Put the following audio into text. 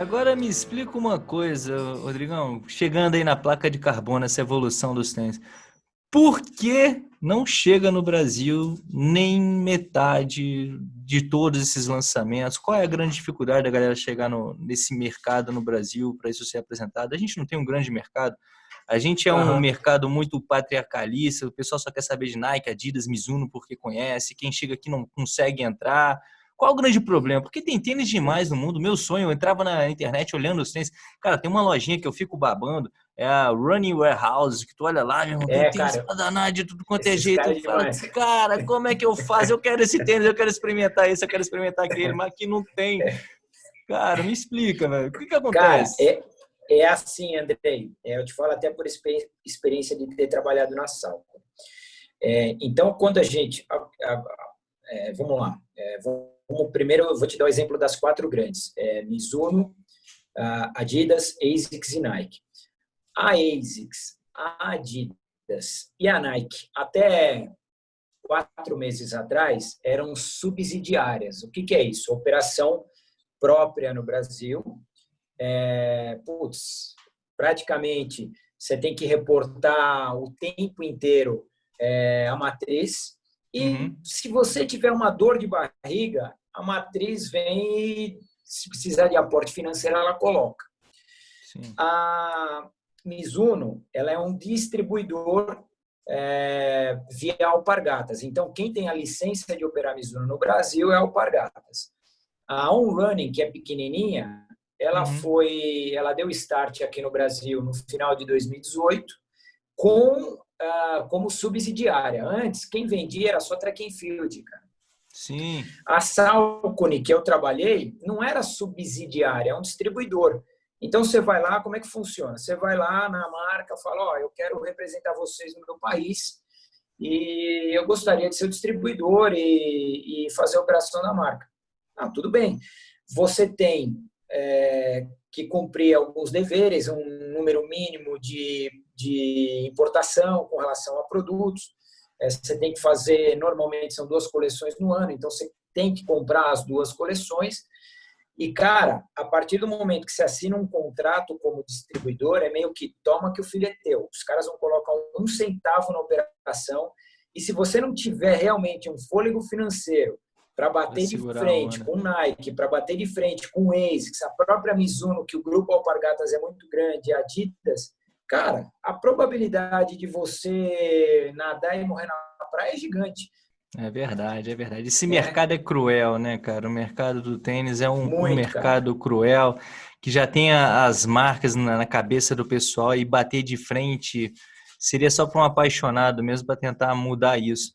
Agora me explica uma coisa, Rodrigão, chegando aí na placa de carbono, essa evolução dos tênis. Por que não chega no Brasil nem metade de todos esses lançamentos? Qual é a grande dificuldade da galera chegar no, nesse mercado no Brasil para isso ser apresentado? A gente não tem um grande mercado. A gente é um uhum. mercado muito patriarcalista, o pessoal só quer saber de Nike, Adidas, Mizuno porque conhece, quem chega aqui não consegue entrar. Qual o grande problema? Porque tem tênis demais no mundo. Meu sonho, eu entrava na internet olhando os tênis. Cara, tem uma lojinha que eu fico babando, é a Running Warehouse, que tu olha lá, meu irmão, é, tem tênis pra danar de tudo quanto é jeito. Cara, fala, cara, como é que eu faço? Eu quero esse tênis, eu quero experimentar esse, eu quero experimentar aquele, mas aqui não tem. Cara, me explica, velho. O que que acontece? Cara, é, é assim, Andrei. É, eu te falo até por experiência de ter trabalhado na Salco. É, então, quando a gente... A, a, a, é, vamos lá. É, vamos como primeiro, eu vou te dar o exemplo das quatro grandes. É, Mizuno, Adidas, ASICS e Nike. A ASICS, a Adidas e a Nike, até quatro meses atrás, eram subsidiárias. O que, que é isso? Operação própria no Brasil. É, putz, praticamente você tem que reportar o tempo inteiro é, a matriz. E uhum. se você tiver uma dor de barriga, a matriz vem e, se precisar de aporte financeiro, ela coloca. Sim. A Mizuno ela é um distribuidor é, via Alpargatas. Então, quem tem a licença de operar Mizuno no Brasil é Alpargatas. A On Running, que é pequenininha, ela uhum. foi, ela deu start aqui no Brasil no final de 2018 com uh, como subsidiária. Antes, quem vendia era só track and field, cara. Sim. A Salcone, que eu trabalhei, não era subsidiária, é um distribuidor. Então, você vai lá, como é que funciona? Você vai lá na marca, fala, ó, oh, eu quero representar vocês no meu país e eu gostaria de ser o distribuidor e, e fazer a operação da marca. Ah, tudo bem. Você tem é, que cumprir alguns deveres, um número mínimo de, de importação com relação a produtos, você tem que fazer, normalmente são duas coleções no ano, então você tem que comprar as duas coleções. E, cara, a partir do momento que você assina um contrato como distribuidor, é meio que toma que o filho é teu. Os caras vão colocar um centavo na operação e se você não tiver realmente um fôlego financeiro para bater de frente com Nike, para bater de frente com ASICS, a própria Mizuno, que o grupo Alpargatas é muito grande, a Adidas, cara, a probabilidade de você nadar e morrer na praia é gigante. É verdade, é verdade. Esse é. mercado é cruel, né, cara? O mercado do tênis é um, Muito, um mercado cara. cruel que já tem as marcas na, na cabeça do pessoal e bater de frente seria só para um apaixonado mesmo para tentar mudar isso.